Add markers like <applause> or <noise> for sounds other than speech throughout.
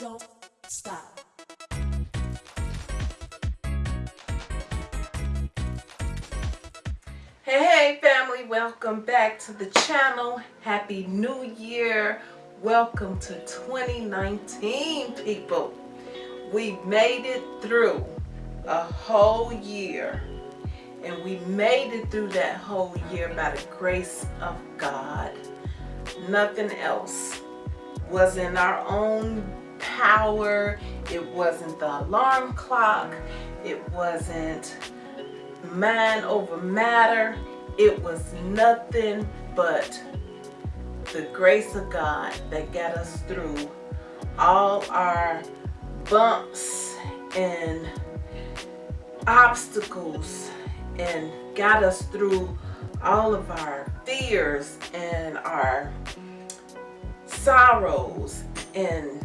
don't stop. Hey, hey, family, welcome back to the channel. Happy New Year. Welcome to 2019, people. We made it through a whole year. And we made it through that whole year by the grace of God. Nothing else was in our own power. It wasn't the alarm clock. It wasn't mind over matter. It was nothing but the grace of God that got us through all our bumps and obstacles and got us through all of our fears and our sorrows and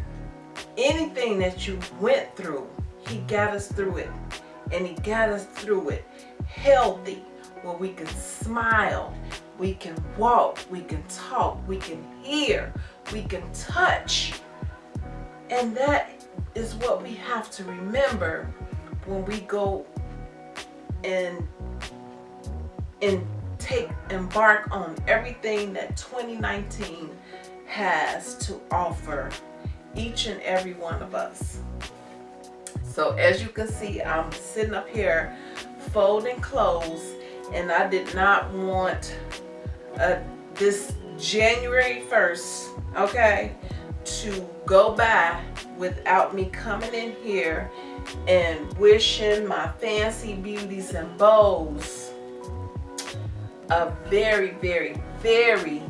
anything that you went through, he got us through it. And he got us through it healthy, where we can smile, we can walk, we can talk, we can hear, we can touch. And that is what we have to remember when we go and and take embark on everything that 2019 has to offer each and every one of us. So as you can see, I'm sitting up here folding clothes and I did not want uh, this January 1st, okay, to go by without me coming in here and wishing my fancy beauties and bows a very, very, very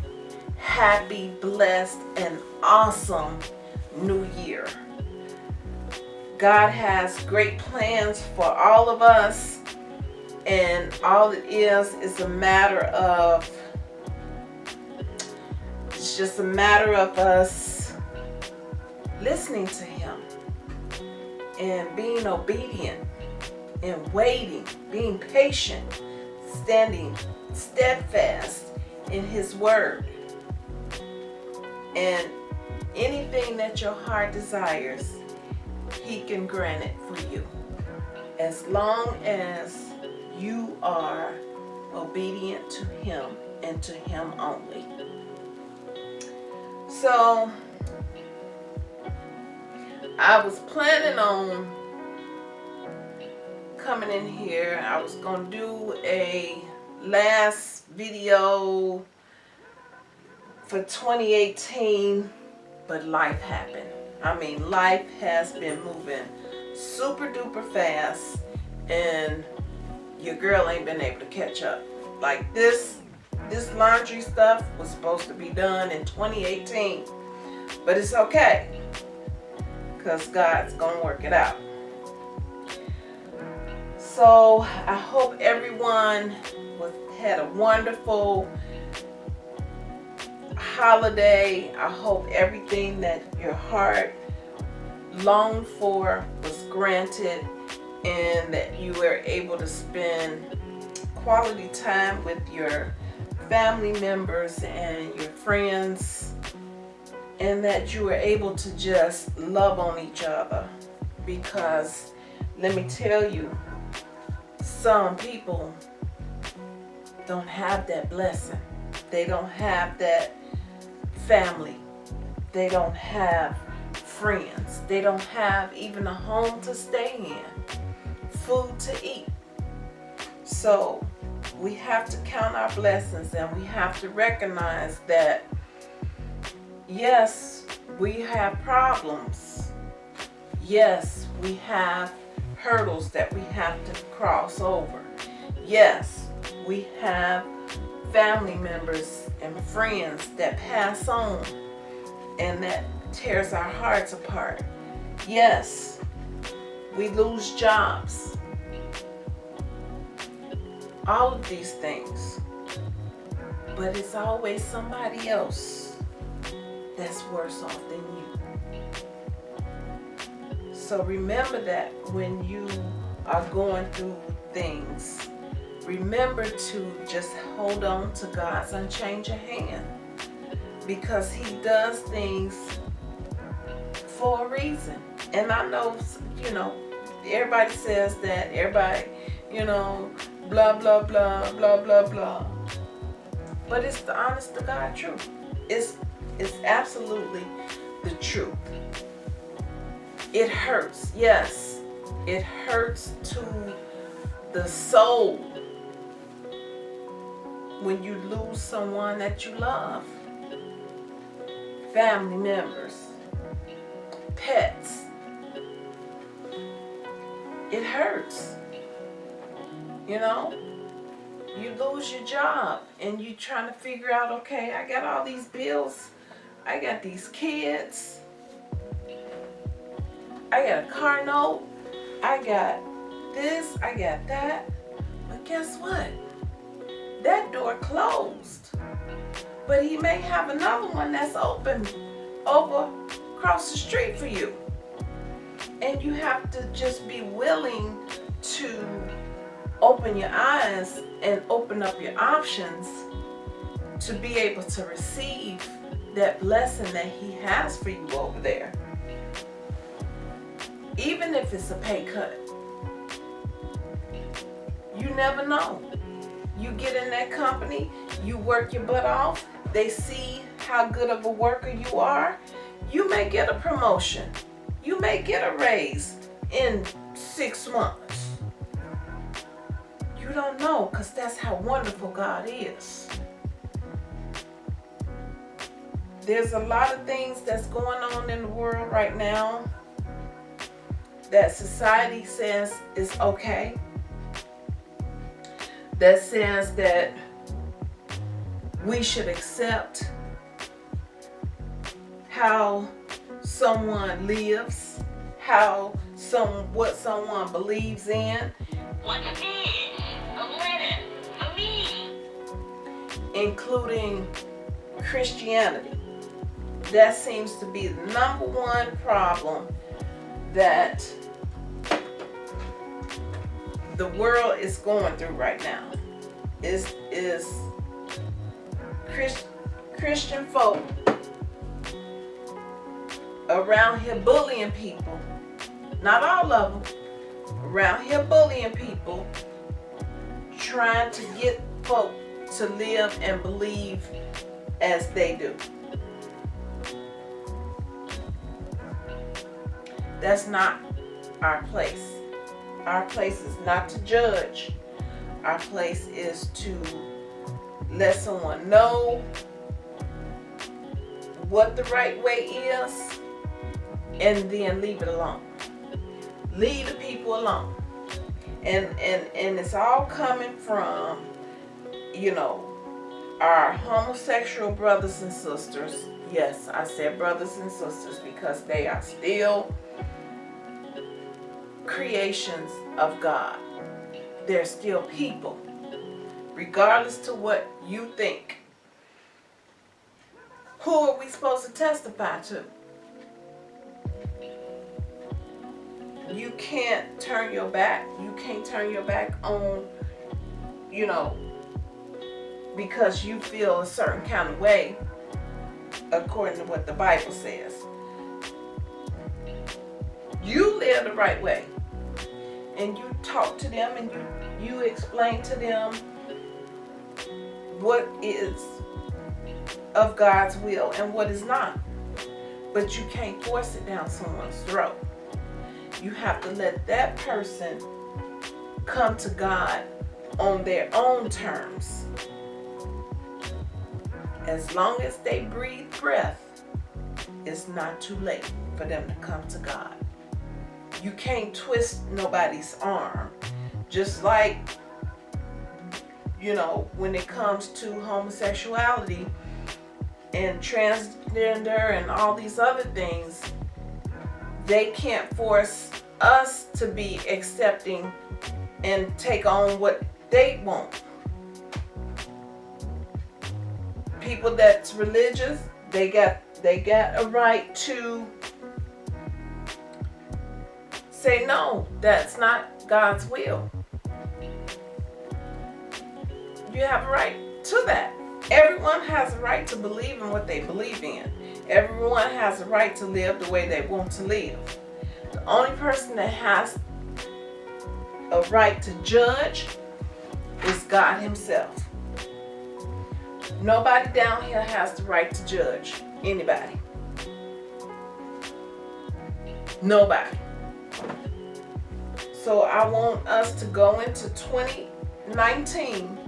happy, blessed, and awesome new year. God has great plans for all of us and all it is is a matter of it's just a matter of us listening to him and being obedient and waiting being patient standing steadfast in his word and anything that your heart desires he can grant it for you. As long as you are obedient to him and to him only. So I was planning on coming in here. I was gonna do a last video for 2018 but life happened. I mean life has been moving super duper fast and your girl ain't been able to catch up. Like this this laundry stuff was supposed to be done in 2018 but it's okay because God's gonna work it out. So I hope everyone was, had a wonderful holiday. I hope everything that your heart longed for was granted and that you were able to spend quality time with your family members and your friends and that you were able to just love on each other because let me tell you some people don't have that blessing they don't have that family. They don't have friends. They don't have even a home to stay in, food to eat. So we have to count our blessings and we have to recognize that yes, we have problems. Yes, we have hurdles that we have to cross over. Yes, we have family members and friends that pass on and that tears our hearts apart. Yes, we lose jobs. All of these things. But it's always somebody else that's worse off than you. So remember that when you are going through things remember to just hold on to God's unchanging hand because he does things for a reason. And I know, you know, everybody says that, everybody, you know, blah, blah, blah, blah, blah, blah. But it's the honest to God truth. It's, it's absolutely the truth. It hurts, yes. It hurts to the soul when you lose someone that you love. Family members, pets. It hurts. You know? You lose your job and you trying to figure out, okay, I got all these bills. I got these kids. I got a car note. I got this. I got that. But guess what? That door closed. But he may have another one that's open over across the street for you. And you have to just be willing to open your eyes and open up your options to be able to receive that blessing that he has for you over there. Even if it's a pay cut. You never know. You get in that company, you work your butt off, they see how good of a worker you are, you may get a promotion. You may get a raise in six months. You don't know because that's how wonderful God is. There's a lot of things that's going on in the world right now that society says is okay. That says that we should accept how someone lives, how some what someone believes in. What's this? A letter for me. including Christianity. That seems to be the number one problem that the world is going through right now. Is is Christ, Christian folk around here bullying people. Not all of them. Around here bullying people trying to get folk to live and believe as they do. That's not our place. Our place is not to judge. Our place is to let someone know what the right way is and then leave it alone. Leave the people alone and and and it's all coming from you know our homosexual brothers and sisters yes i said brothers and sisters because they are still creations of god they're still people regardless to what you think who are we supposed to testify to you can't turn your back. You can't turn your back on, you know, because you feel a certain kind of way according to what the Bible says. You live the right way. And you talk to them and you, you explain to them what is of God's will and what is not. But you can't force it down someone's throat you have to let that person come to God on their own terms. As long as they breathe breath, it's not too late for them to come to God. You can't twist nobody's arm. Just like, you know, when it comes to homosexuality and transgender and all these other things, they can't force us to be accepting and take on what they want. People that's religious, they got they got a right to say no, that's not God's will. You have a right to that. Everyone has a right to believe in what they believe in. Everyone has a right to live the way they want to live. The only person that has a right to judge is God himself. Nobody down here has the right to judge anybody. Nobody. So I want us to go into 2019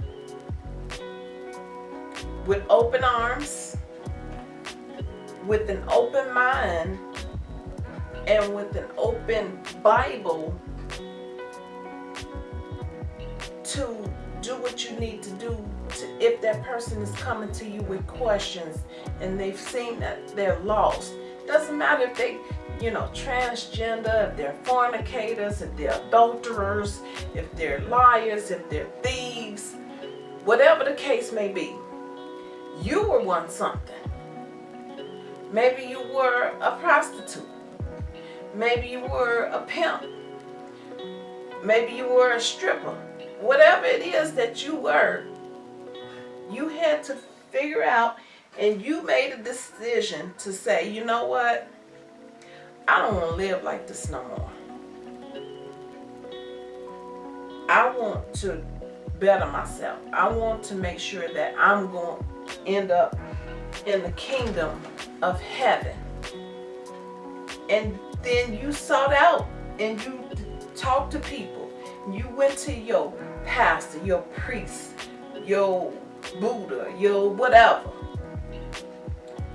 with open arms, with an open mind, and with an open Bible to do what you need to do to, if that person is coming to you with questions and they've seen that they're lost. Doesn't matter if they, you know, transgender, if they're fornicators, if they're adulterers, if they're liars, if they're thieves, whatever the case may be. You were once something. Maybe you were a prostitute. Maybe you were a pimp. Maybe you were a stripper whatever it is that you were, you had to figure out and you made a decision to say, you know what? I don't want to live like this no more. I want to better myself. I want to make sure that I'm going to end up in the kingdom of heaven. And then you sought out and you talked to people. You went to your pastor, your priest, your Buddha, your whatever.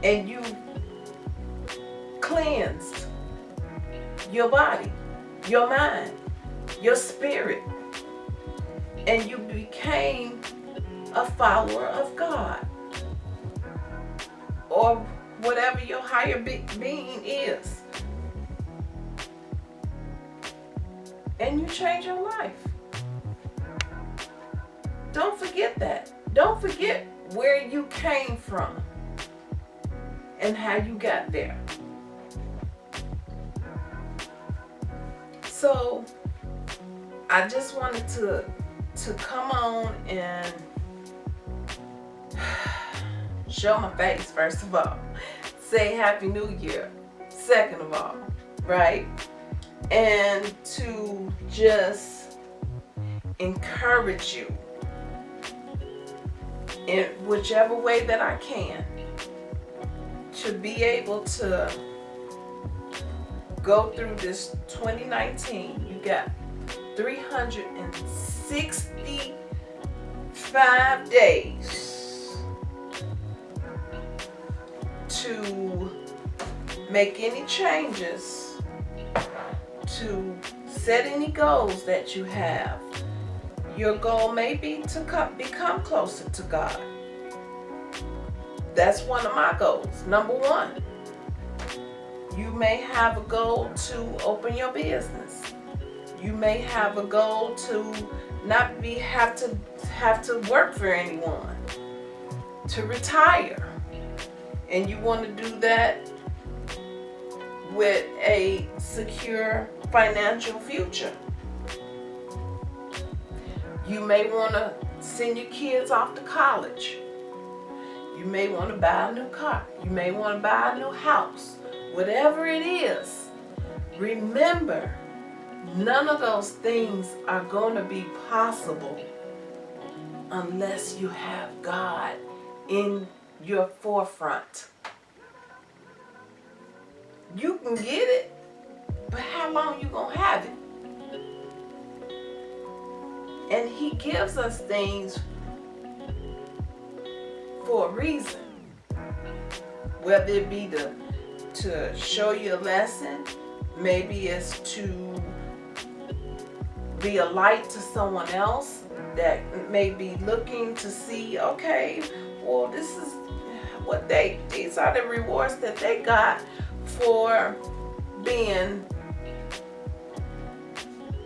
And you cleansed your body, your mind, your spirit. And you became a follower of God. Or whatever your higher being is. And you change your life. Don't forget that. Don't forget where you came from and how you got there. So I just wanted to to come on and <sighs> show my face first of all. Say Happy New Year, second of all, right? And to just encourage you in whichever way that I can to be able to go through this 2019 you got 365 days to make any changes to set any goals that you have your goal may be to come, become closer to God. That's one of my goals. Number one, you may have a goal to open your business. You may have a goal to not be have to have to work for anyone, to retire. And you want to do that with a secure financial future. You may want to send your kids off to college. You may want to buy a new car. You may want to buy a new house. Whatever it is, remember, none of those things are going to be possible unless you have God in your forefront. You can get it, but how long you going to have it? And he gives us things for a reason. Whether it be to, to show you a lesson, maybe it's to be a light to someone else that may be looking to see, okay, well, this is what they, these are the rewards that they got for being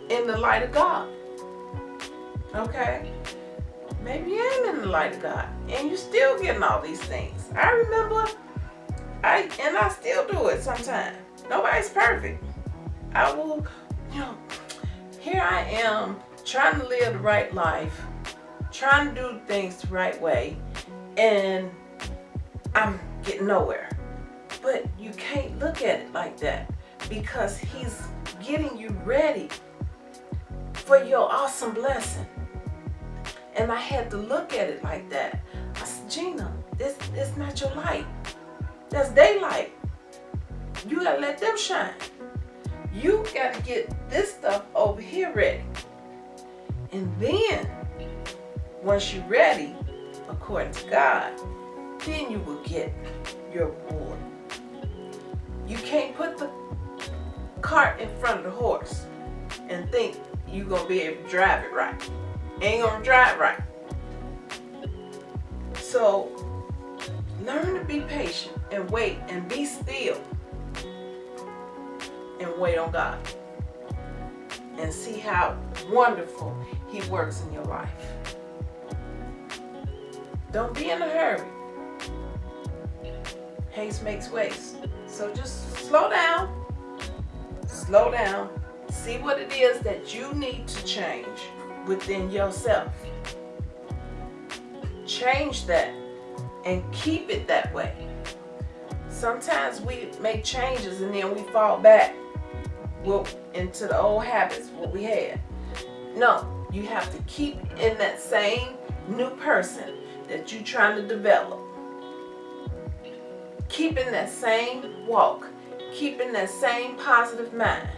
in the light of God. Okay? Maybe you ain't in the light of God. And you're still getting all these things. I remember, I and I still do it sometimes. Nobody's perfect. I will, you know, here I am trying to live the right life, trying to do things the right way, and I'm getting nowhere. But you can't look at it like that because he's getting you ready for your awesome blessing. And I had to look at it like that. I said, Gina, this is not your light. That's daylight. You gotta let them shine. You gotta get this stuff over here ready. And then, once you're ready, according to God, then you will get your reward. You can't put the cart in front of the horse and think you're gonna be able to drive it right. Ain't gonna drive right. So learn to be patient and wait and be still and wait on God and see how wonderful he works in your life. Don't be in a hurry. Haste makes waste. So just slow down. Slow down. See what it is that you need to change within yourself. Change that and keep it that way. Sometimes we make changes and then we fall back well, into the old habits what we had. No, you have to keep in that same new person that you're trying to develop. Keeping that same walk, keeping that same positive mind,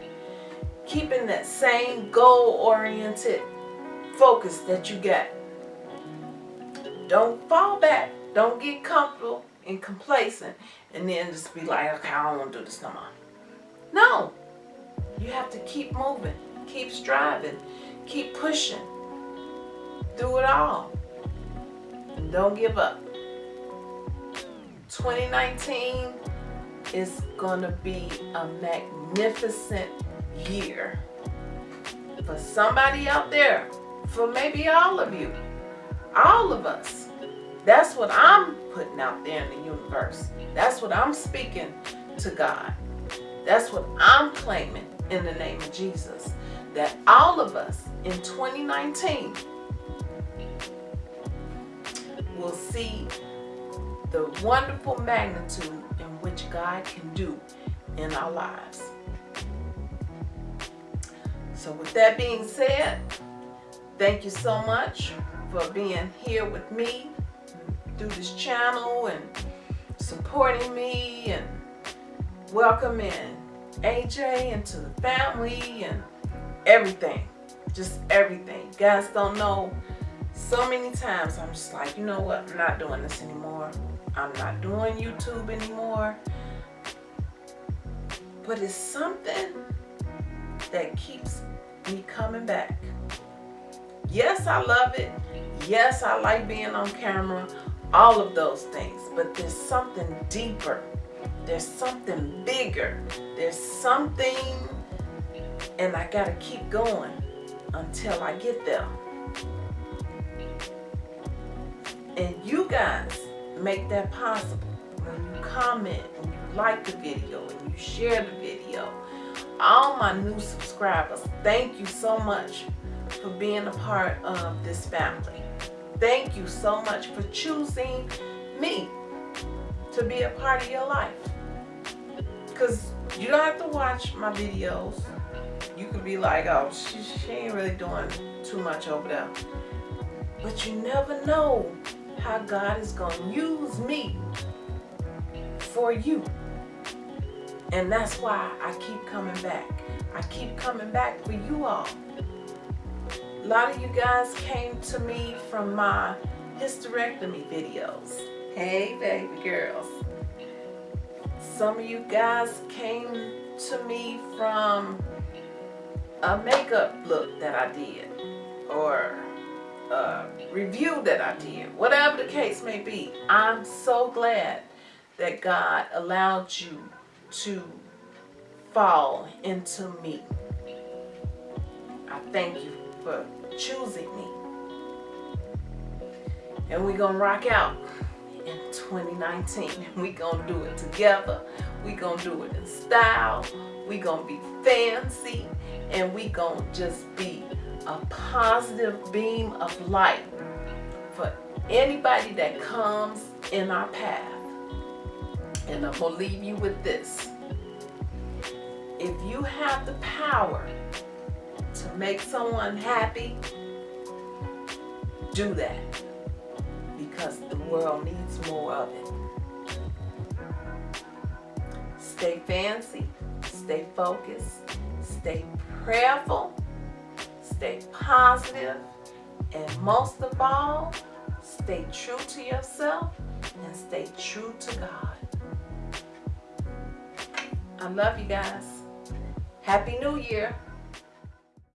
keeping that same goal-oriented focus that you got. Don't fall back. Don't get comfortable and complacent and then just be like, okay, I don't want to do this no more. No. You have to keep moving, keep striving, keep pushing through it all. And don't give up. 2019 is going to be a magnificent year for somebody out there, for maybe all of you, all of us. That's what I'm putting out there in the universe. That's what I'm speaking to God. That's what I'm claiming in the name of Jesus. That all of us in 2019 will see the wonderful magnitude in which God can do in our lives. So with that being said, thank you so much for being here with me through this channel and supporting me and welcoming AJ into the family and everything. Just everything. You guys don't know so many times I'm just like, you know what, I'm not doing this anymore. I'm not doing YouTube anymore. But it's something that keeps me coming back. Yes, I love it. Yes, I like being on camera. All of those things. But there's something deeper. There's something bigger. There's something, and I got to keep going until I get there. And you guys make that possible when you comment and you like the video and you share the video. All my new subscribers, thank you so much for being a part of this family. Thank you so much for choosing me to be a part of your life. Because you don't have to watch my videos. You could be like, oh, she, she ain't really doing too much over there. But you never know how God is going to use me for you. And that's why I keep coming back. I keep coming back for you all. A lot of you guys came to me from my hysterectomy videos. Hey, baby girls. Some of you guys came to me from a makeup look that I did or a review that I did, whatever the case may be, I'm so glad that God allowed you to fall into me. I thank you for choosing me. And we're going to rock out in 2019. <laughs> We're going to do it together. We're going to do it in style. We're going to be fancy. And we're going to just be a positive beam of light for anybody that comes in our path. And I'm going to leave you with this. If you have the power to make someone happy, do that because the world needs more of it. Stay fancy, stay focused, stay prayerful, stay positive, and most of all, stay true to yourself and stay true to God. I love you guys. Happy New Year.